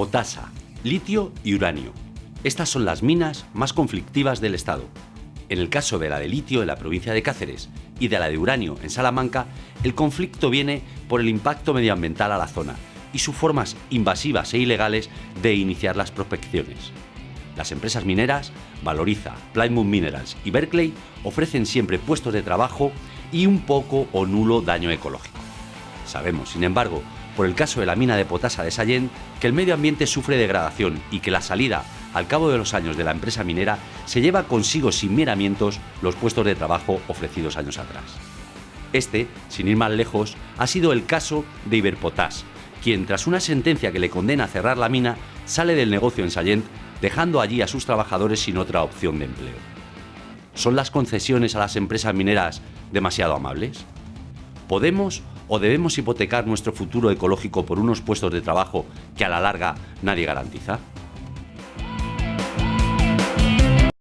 potasa, litio y uranio. Estas son las minas más conflictivas del Estado. En el caso de la de litio en la provincia de Cáceres y de la de uranio en Salamanca, el conflicto viene por el impacto medioambiental a la zona y sus formas invasivas e ilegales de iniciar las prospecciones. Las empresas mineras, Valoriza, Plymouth Minerals y Berkeley, ofrecen siempre puestos de trabajo y un poco o nulo daño ecológico. Sabemos, sin embargo, por el caso de la mina de potasa de Sallent, que el medio ambiente sufre degradación y que la salida al cabo de los años de la empresa minera se lleva consigo sin miramientos los puestos de trabajo ofrecidos años atrás. Este, sin ir más lejos, ha sido el caso de Iberpotas, quien tras una sentencia que le condena a cerrar la mina, sale del negocio en Sallent, dejando allí a sus trabajadores sin otra opción de empleo. ¿Son las concesiones a las empresas mineras demasiado amables? ¿Podemos o debemos hipotecar nuestro futuro ecológico por unos puestos de trabajo que a la larga nadie garantiza?